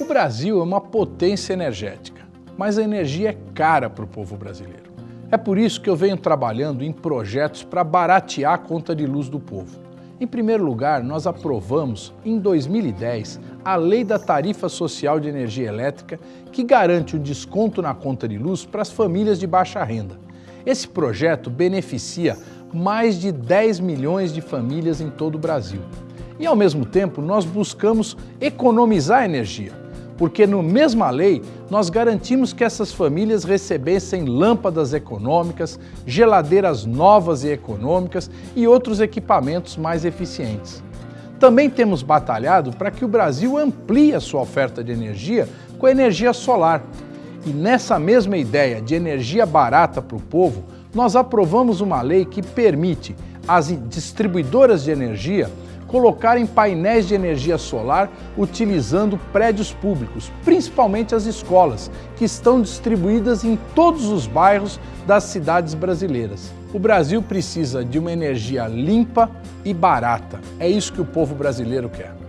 O Brasil é uma potência energética, mas a energia é cara para o povo brasileiro. É por isso que eu venho trabalhando em projetos para baratear a conta de luz do povo. Em primeiro lugar, nós aprovamos, em 2010, a Lei da Tarifa Social de Energia Elétrica, que garante o desconto na conta de luz para as famílias de baixa renda. Esse projeto beneficia mais de 10 milhões de famílias em todo o Brasil. E, ao mesmo tempo, nós buscamos economizar energia porque no mesma lei nós garantimos que essas famílias recebessem lâmpadas econômicas, geladeiras novas e econômicas e outros equipamentos mais eficientes. Também temos batalhado para que o Brasil amplie a sua oferta de energia com a energia solar. E nessa mesma ideia de energia barata para o povo, nós aprovamos uma lei que permite às distribuidoras de energia colocarem painéis de energia solar utilizando prédios públicos, principalmente as escolas, que estão distribuídas em todos os bairros das cidades brasileiras. O Brasil precisa de uma energia limpa e barata. É isso que o povo brasileiro quer.